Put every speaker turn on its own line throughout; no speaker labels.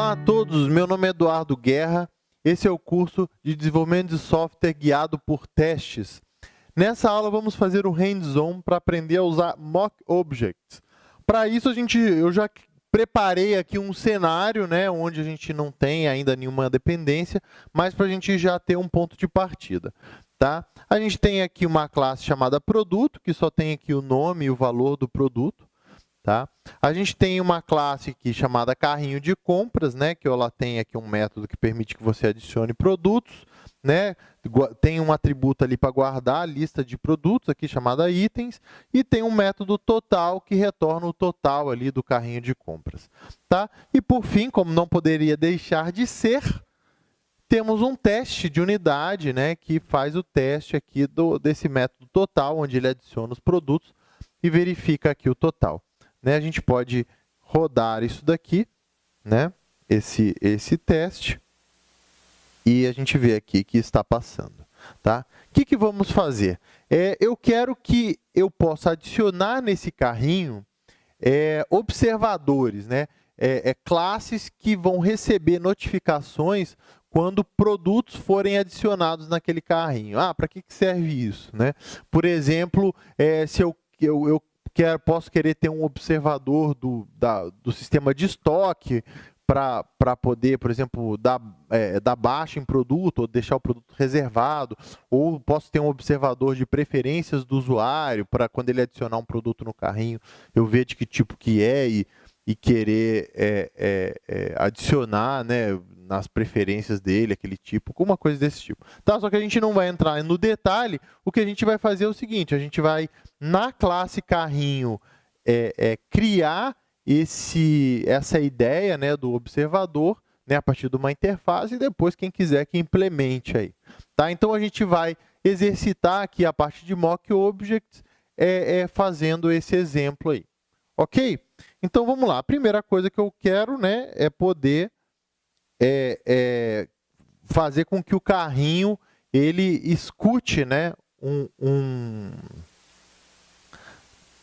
Olá a todos, meu nome é Eduardo Guerra. Esse é o curso de desenvolvimento de software guiado por testes. Nessa aula vamos fazer o hands-on para aprender a usar mock objects. Para isso a gente, eu já preparei aqui um cenário, né, onde a gente não tem ainda nenhuma dependência, mas para a gente já ter um ponto de partida. Tá? A gente tem aqui uma classe chamada produto, que só tem aqui o nome e o valor do produto. Tá? A gente tem uma classe aqui chamada carrinho de compras, né? que ela tem aqui um método que permite que você adicione produtos. Né? Tem um atributo ali para guardar a lista de produtos aqui chamada itens e tem um método total que retorna o total ali do carrinho de compras. Tá? E por fim, como não poderia deixar de ser, temos um teste de unidade né, que faz o teste aqui do, desse método total, onde ele adiciona os produtos e verifica aqui o total né, a gente pode rodar isso daqui, né, esse, esse teste, e a gente vê aqui que está passando. Tá? O que, que vamos fazer? É, eu quero que eu possa adicionar nesse carrinho é, observadores, né? É, é, classes que vão receber notificações quando produtos forem adicionados naquele carrinho. Ah, para que, que serve isso? Né? Por exemplo, é, se eu, eu, eu quer, posso querer ter um observador do, da, do sistema de estoque para poder, por exemplo, dar, é, dar baixa em produto ou deixar o produto reservado, ou posso ter um observador de preferências do usuário para quando ele adicionar um produto no carrinho, eu ver de que tipo que é e, e querer é, é, é adicionar, né, nas preferências dele, aquele tipo, alguma coisa desse tipo. Tá? Só que a gente não vai entrar no detalhe, o que a gente vai fazer é o seguinte, a gente vai, na classe carrinho, é, é, criar esse, essa ideia né, do observador, né, a partir de uma interface, e depois quem quiser que implemente aí. Tá? Então, a gente vai exercitar aqui a parte de mock objects, é, é, fazendo esse exemplo aí. Ok? Então, vamos lá. A primeira coisa que eu quero né, é poder é, é, fazer com que o carrinho ele escute né, um, um,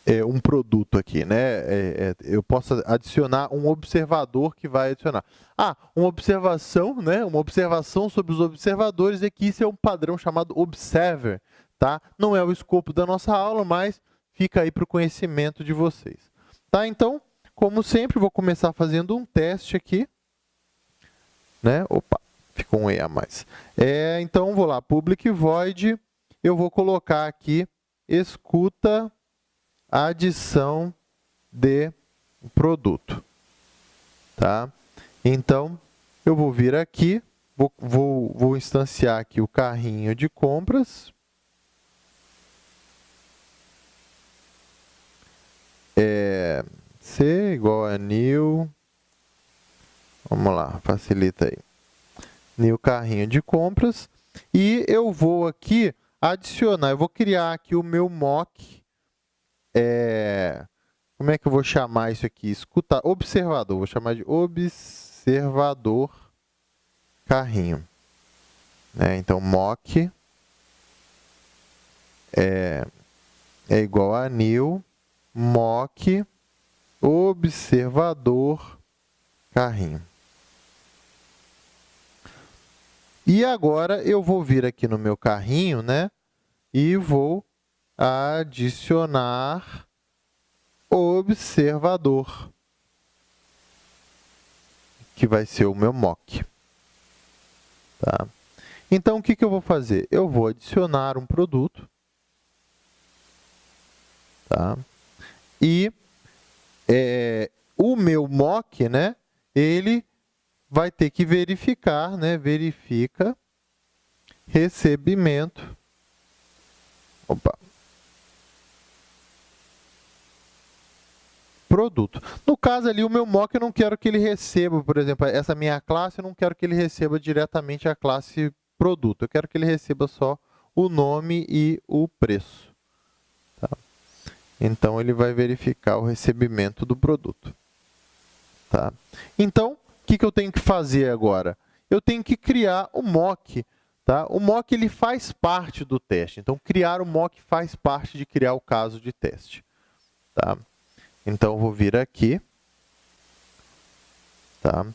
é, um produto aqui. Né? É, é, eu posso adicionar um observador que vai adicionar. Ah, uma observação, né? uma observação sobre os observadores é que isso é um padrão chamado observer. Tá? Não é o escopo da nossa aula, mas fica aí para o conhecimento de vocês. Tá? Então, como sempre, vou começar fazendo um teste aqui né? Opa, ficou um E a mais. É, então, vou lá, public void, eu vou colocar aqui, escuta adição de produto. Tá? Então, eu vou vir aqui, vou, vou, vou instanciar aqui o carrinho de compras. É, C igual a new Vamos lá, facilita aí. New carrinho de compras. E eu vou aqui adicionar, eu vou criar aqui o meu mock. É, como é que eu vou chamar isso aqui? Escuta, observador, vou chamar de observador carrinho. É, então, mock é, é igual a new mock observador carrinho. E agora eu vou vir aqui no meu carrinho, né? E vou adicionar observador, que vai ser o meu mock. Tá? Então, o que, que eu vou fazer? Eu vou adicionar um produto. Tá? E é, o meu mock, né, ele vai ter que verificar, né? Verifica recebimento. Opa. Produto. No caso ali, o meu mock eu não quero que ele receba, por exemplo, essa minha classe, eu não quero que ele receba diretamente a classe produto. Eu quero que ele receba só o nome e o preço. Então, ele vai verificar o recebimento do produto. Tá? Então, que, que eu tenho que fazer agora? Eu tenho que criar o mock. Tá? O mock ele faz parte do teste. Então, criar o mock faz parte de criar o caso de teste. Tá? Então, eu vou vir aqui. Tá?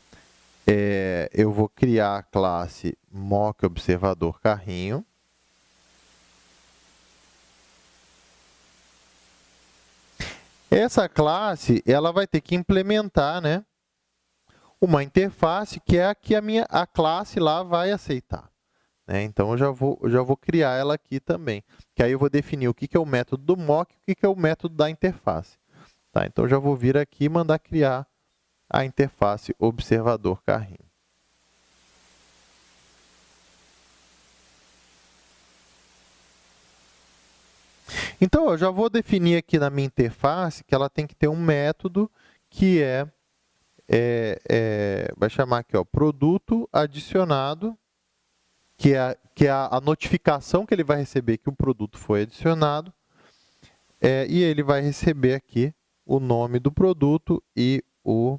é, eu vou criar a classe mock observador carrinho. Essa classe, ela vai ter que implementar, né, uma interface que é a que a minha a classe lá vai aceitar. Né? Então, eu já vou, eu já vou criar ela aqui também. Que aí eu vou definir o que, que é o método do mock e o que, que é o método da interface. Tá? Então, eu já vou vir aqui e mandar criar a interface observador carrinho. Então, eu já vou definir aqui na minha interface que ela tem que ter um método que é, é, é vai chamar aqui, ó, produto adicionado, que é, que é a, notificação que ele vai receber que o produto foi adicionado, é, e ele vai receber aqui o nome do produto e o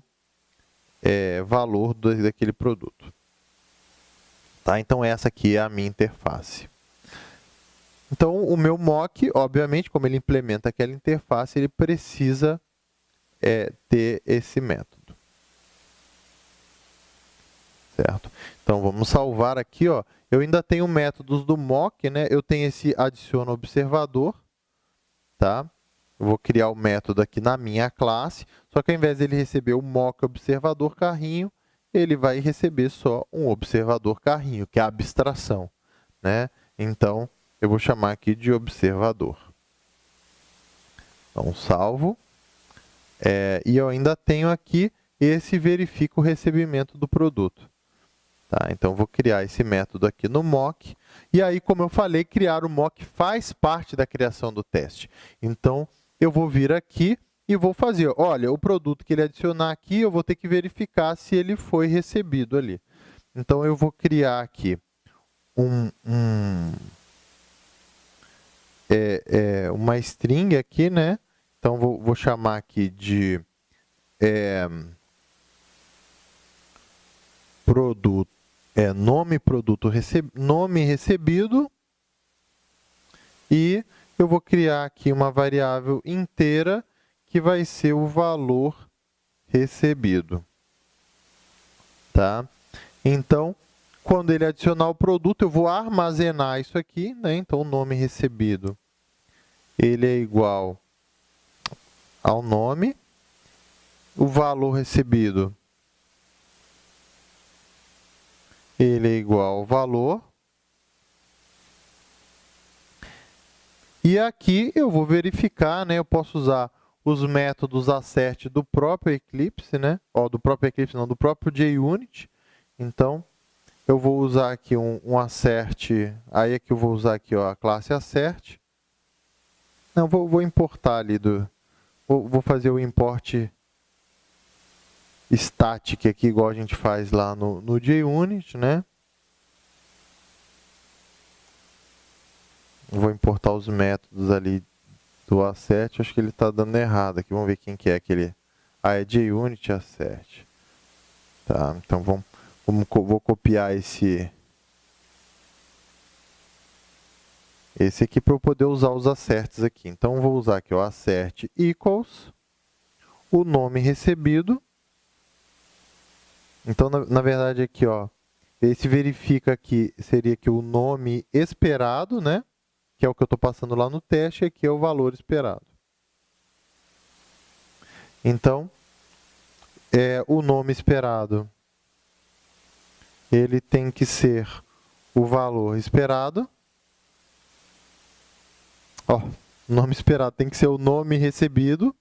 é, valor daquele produto. Tá? Então, essa aqui é a minha interface. Então, o meu mock, obviamente, como ele implementa aquela interface, ele precisa é, ter esse método. Certo? Então, vamos salvar aqui. Ó. Eu ainda tenho métodos do mock, né? eu tenho esse adiciona observador. Tá? Eu vou criar o método aqui na minha classe, só que ao invés de ele receber o mock observador carrinho, ele vai receber só um observador carrinho, que é a abstração. Né? Então, eu vou chamar aqui de observador. Então, salvo. É, e eu ainda tenho aqui esse verifica o recebimento do produto. Tá? Então, vou criar esse método aqui no mock. E aí, como eu falei, criar o mock faz parte da criação do teste. Então, eu vou vir aqui e vou fazer, olha, o produto que ele adicionar aqui, eu vou ter que verificar se ele foi recebido ali. Então, eu vou criar aqui um, um é, é, uma string aqui, né? Então, vou, vou chamar aqui de é, produto, é, nome produto receb, nome recebido e eu vou criar aqui uma variável inteira que vai ser o valor recebido. Tá? Então, quando ele adicionar o produto, eu vou armazenar isso aqui, né? Então, o nome recebido ele é igual ao nome, o valor recebido ele é igual ao valor, e aqui eu vou verificar, né, eu posso usar os métodos assert do próprio Eclipse, né, ó, do próprio Eclipse não, do próprio JUnit, então eu vou usar aqui um, um assert, aí aqui eu vou usar aqui ó, a classe assert, não, vou, vou importar ali do... Vou, vou fazer o import static aqui, igual a gente faz lá no, no JUnit, né? Vou importar os métodos ali do assert, acho que ele está dando errado aqui, vamos ver quem que é aquele... Ah, é JUnit assert. Tá, então vamos, vamos, vou copiar esse esse aqui para eu poder usar os asserts aqui. Então, vou usar aqui o assert equals, o nome recebido. Então, na, na verdade, aqui, ó, esse verifica aqui seria que o nome esperado, né? que é o que eu estou passando lá no teste, e aqui é o valor esperado. Então, é, o nome esperado ele tem que ser o valor esperado Ó, nome esperado tem que ser o nome recebido.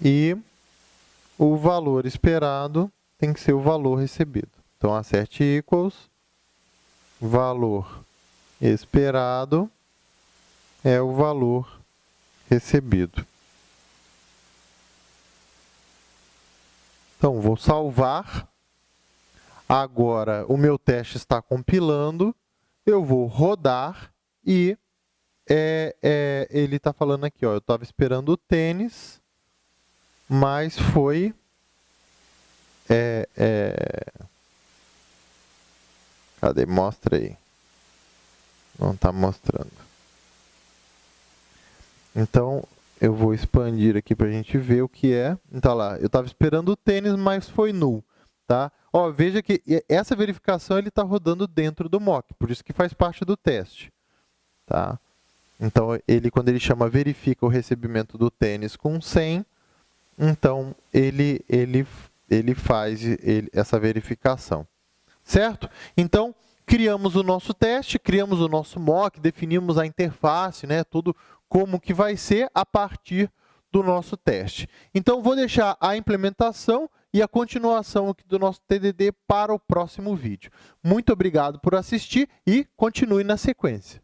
E o valor esperado tem que ser o valor recebido. Então, acerte equals, valor esperado é o valor recebido. Então, vou salvar Agora, o meu teste está compilando, eu vou rodar e é, é, ele está falando aqui, ó, eu estava esperando o tênis, mas foi... É, é, cadê? Mostra aí. Não está mostrando. Então, Eu vou expandir aqui para a gente ver o que é. Então, lá, eu estava esperando o tênis, mas foi null. Tá? Ó, veja que essa verificação está rodando dentro do mock, por isso que faz parte do teste. Tá? Então, ele, quando ele chama verifica o recebimento do tênis com 100, então ele, ele, ele faz ele, essa verificação. Certo? Então, criamos o nosso teste, criamos o nosso mock, definimos a interface, né, tudo como que vai ser a partir do nosso teste. Então, vou deixar a implementação e a continuação do nosso TDD para o próximo vídeo. Muito obrigado por assistir e continue na sequência.